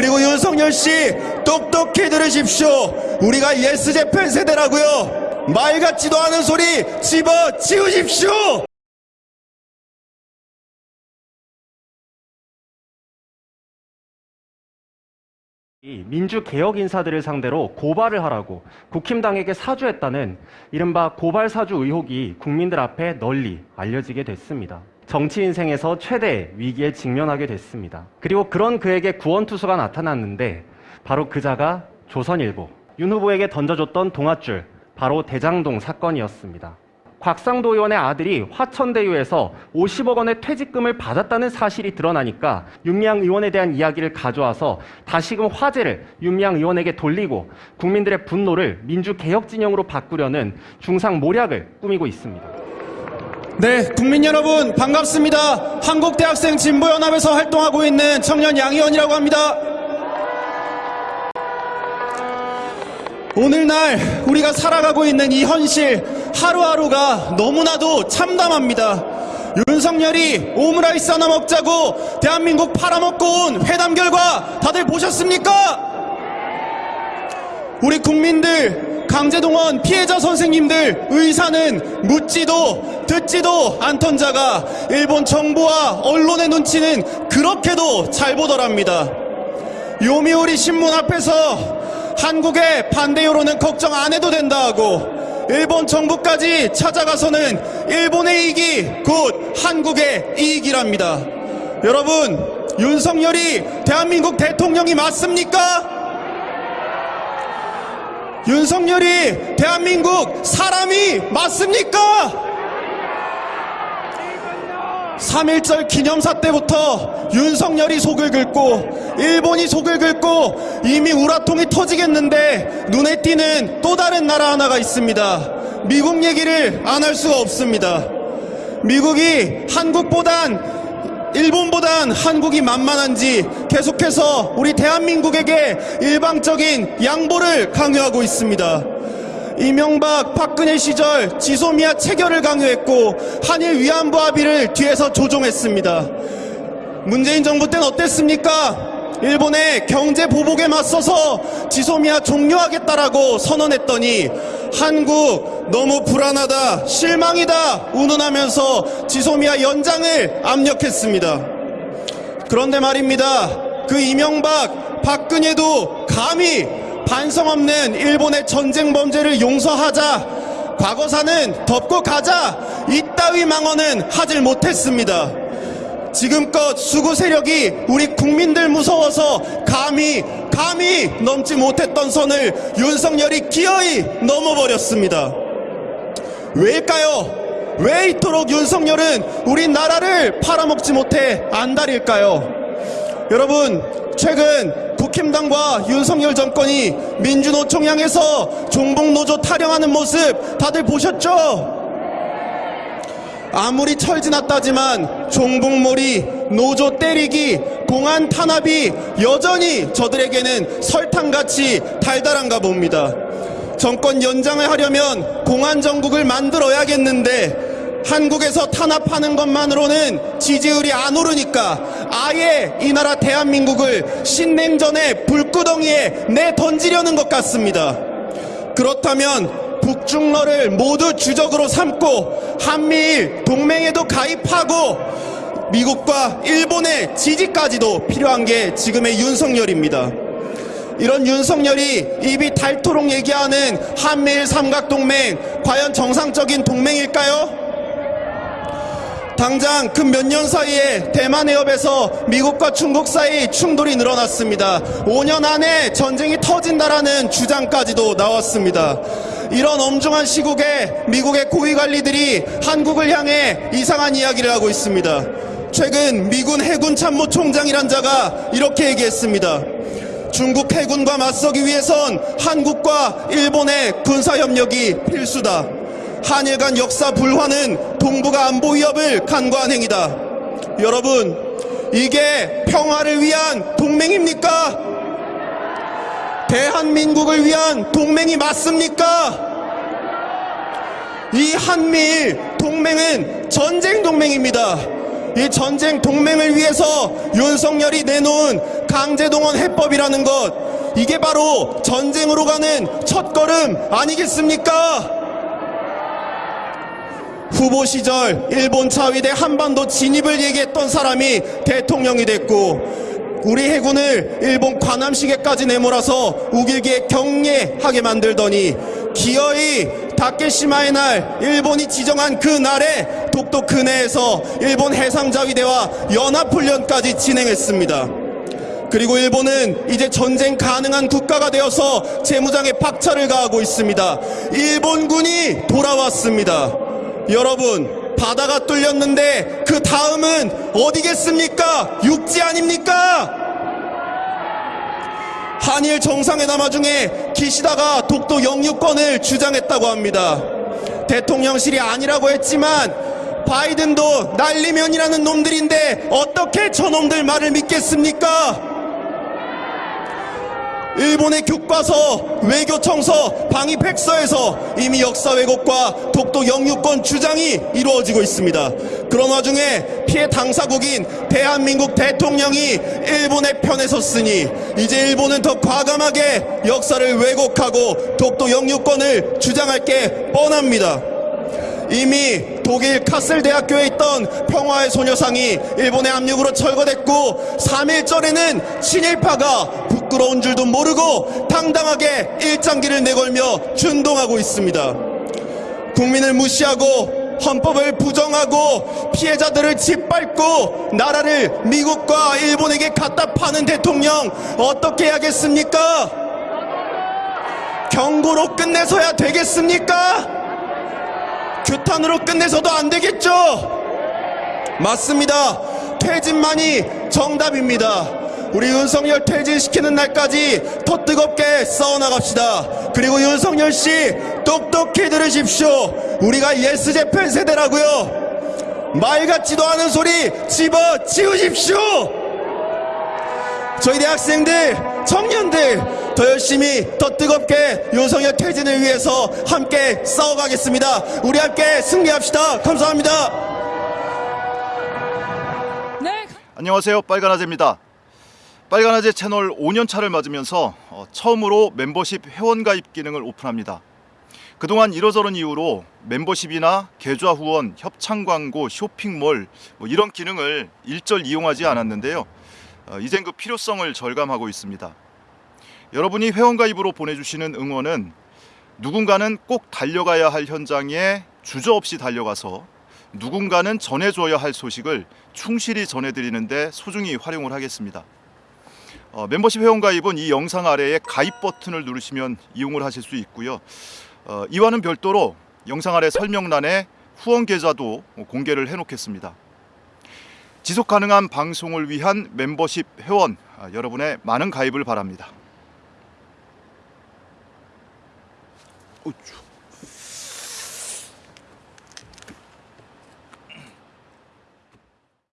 그리고 윤석열 씨 똑똑히 들으십시오. 우리가 Yes Japan 세대라고요. 말 같지도 않은 소리 집어 치우십시오. 이 민주개혁 인사들을 상대로 고발을 하라고 국힘당에게 사주했다는 이른바 고발사주 의혹이 국민들 앞에 널리 알려지게 됐습니다. 정치 인생에서 최대 위기에 직면하게 됐습니다. 그리고 그런 그에게 구원투수가 나타났는데 바로 그자가 조선일보, 윤 후보에게 던져줬던 동아줄, 바로 대장동 사건이었습니다. 곽상도 의원의 아들이 화천대유에서 50억 원의 퇴직금을 받았다는 사실이 드러나니까 윤미향 의원에 대한 이야기를 가져와서 다시금 화제를 윤미향 의원에게 돌리고 국민들의 분노를 민주개혁 진영으로 바꾸려는 중상모략을 꾸미고 있습니다. 네, 국민 여러분 반갑습니다. 한국대학생 진보연합에서 활동하고 있는 청년 양의원이라고 합니다. 오늘날 우리가 살아가고 있는 이 현실 하루하루가 너무나도 참담합니다. 윤석열이 오므라이스 하나 먹자고 대한민국 팔아먹고 온 회담 결과 다들 보셨습니까? 우리 국민들, 강제동원 피해자 선생님들, 의사는 묻지도 듣지도 않던 자가 일본 정부와 언론의 눈치는 그렇게도 잘 보더랍니다. 요미우리 신문 앞에서 한국의 반대 여론은 걱정 안 해도 된다 하고 일본 정부까지 찾아가서는 일본의 이익이 곧 한국의 이익이랍니다. 여러분, 윤석열이 대한민국 대통령이 맞습니까? 윤석열이 대한민국 사람이 맞습니까? 3.1절 기념사 때부터 윤석열이 속을 긁고 일본이 속을 긁고 이미 우라통이 터지겠는데 눈에 띄는 또 다른 나라 하나가 있습니다. 미국 얘기를 안 할 수가 없습니다. 미국이 한국보단 일본보단 한국이 만만한지 계속해서 우리 대한민국에게 일방적인 양보를 강요하고 있습니다. 이명박 박근혜 시절 지소미아 체결을 강요했고 한일 위안부 합의를 뒤에서 조종했습니다. 문재인 정부 때는 어땠습니까? 일본의 경제 보복에 맞서서 지소미아 종료하겠다라고 선언했더니 한국 너무 불안하다 실망이다 운운하면서 지소미아 연장을 압력했습니다. 그런데 말입니다. 그 이명박 박근혜도 감히 반성 없는 일본의 전쟁 범죄를 용서하자 과거사는 덮고 가자 이따위 망언은 하질 못했습니다. 지금껏 수구 세력이 우리 국민들 무서워서 감히 감히 넘지 못했던 선을 윤석열이 기어이 넘어버렸습니다. 왜일까요? 왜 이토록 윤석열은 우리 나라를 팔아먹지 못해 안달일까요? 여러분 최근 국힘당과 윤석열 정권이 민주노총 향해서 종북노조 타령하는 모습 다들 보셨죠? 아무리 철지났다지만 종북몰이, 노조 때리기, 공안 탄압이 여전히 저들에게는 설탕같이 달달한가 봅니다. 정권 연장을 하려면 공안 정국을 만들어야겠는데 한국에서 탄압하는 것만으로는 지지율이 안 오르니까 아예 이 나라 대한민국을 신냉전의 불구덩이에 내던지려는 것 같습니다. 그렇다면 북중러를 모두 주적으로 삼고 한미일 동맹에도 가입하고 미국과 일본의 지지까지도 필요한 게 지금의 윤석열입니다. 이런 윤석열이 입이 닳도록 얘기하는 한미일 삼각동맹 과연 정상적인 동맹일까요? 당장 그몇년 사이에 대만 해협에서 미국과 중국 사이 충돌이 늘어났습니다. 5년 안에 전쟁이 터진다라는 주장까지도 나왔습니다. 이런 엄중한 시국에 미국의 고위 관리들이 한국을 향해 이상한 이야기를 하고 있습니다. 최근 미군 해군 참모총장이란 자가 이렇게 얘기했습니다. 중국 해군과 맞서기 위해선 한국과 일본의 군사협력이 필수다. 한일 간 역사 불화는 동북아 안보 위협을 간과한 행위다. 여러분, 이게 평화를 위한 동맹입니까? 대한민국을 위한 동맹이 맞습니까? 이 한미일 동맹은 전쟁 동맹입니다. 이 전쟁 동맹을 위해서 윤석열이 내놓은 강제동원 해법이라는 것 이게 바로 전쟁으로 가는 첫걸음 아니겠습니까? 후보 시절 일본 자위대 한반도 진입을 얘기했던 사람이 대통령이 됐고 우리 해군을 일본 관함시계까지 내몰아서 우길기에 경례하게 만들더니 기어이 다케시마의 날 일본이 지정한 그 날에 독도 근해에서 일본 해상자위대와 연합훈련까지 진행했습니다. 그리고 일본은 이제 전쟁 가능한 국가가 되어서 재무장에 박차를 가하고 있습니다. 일본군이 돌아왔습니다. 여러분, 바다가 뚫렸는데 그 다음은 어디겠습니까? 육지 아닙니까? 한일 정상회담 와중에 기시다가 독도 영유권을 주장했다고 합니다. 대통령실이 아니라고 했지만 바이든도 날리면이라는 놈들인데 어떻게 저놈들 말을 믿겠습니까? 일본의 교과서, 외교청서, 방위백서에서 이미 역사 왜곡과 독도 영유권 주장이 이루어지고 있습니다. 그런 와중에 피해 당사국인 대한민국 대통령이 일본의 편에 섰으니 이제 일본은 더 과감하게 역사를 왜곡하고 독도 영유권을 주장할 게 뻔합니다. 이미 독일 카슬 대학교에 있던 평화의 소녀상이 일본의 압력으로 철거됐고 3일전에는 친일파가 부끄러운 줄도 모르고 당당하게 일장기를 내걸며 준동하고 있습니다. 국민을 무시하고 헌법을 부정하고 피해자들을 짓밟고 나라를 미국과 일본에게 갖다 파는 대통령 어떻게 해야겠습니까? 경고로 끝내서야 되겠습니까? 규탄으로 끝내서도 안 되겠죠? 맞습니다. 퇴진만이 정답입니다. 우리 윤석열 퇴진시키는 날까지 더 뜨겁게 싸워나갑시다. 그리고 윤석열 씨 똑똑히 들으십시오. 우리가 Yes Japan 세대라고요. 말 같지도 않은 소리 집어 치우십시오. 저희 대학생들, 청년들 더 열심히 더 뜨겁게 윤석열 퇴진을 위해서 함께 싸워가겠습니다. 우리 함께 승리합시다. 감사합니다. 네, 안녕하세요. 빨간아재입니다. 빨간아재 채널 5년 차를 맞으면서 어, 처음으로 멤버십 회원 가입 기능을 오픈합니다. 그동안 이러저런 이유로 멤버십이나 계좌 후원, 협찬 광고, 쇼핑몰 뭐 이런 기능을 일절 이용하지 않았는데요. 어, 이젠 그 필요성을 절감하고 있습니다. 여러분이 회원 가입으로 보내주시는 응원은 누군가는 꼭 달려가야 할 현장에 주저없이 달려가서 누군가는 전해줘야 할 소식을 충실히 전해드리는데 소중히 활용을 하겠습니다. 어, 멤버십 회원 가입은 이 영상 아래에 가입 버튼을 누르시면 이용을 하실 수 있고요. 어, 이와는 별도로 영상 아래 설명란에 후원 계좌도 공개를 해놓겠습니다. 지속 가능한 방송을 위한 멤버십 회원 아, 여러분의 많은 가입을 바랍니다. 어쭈.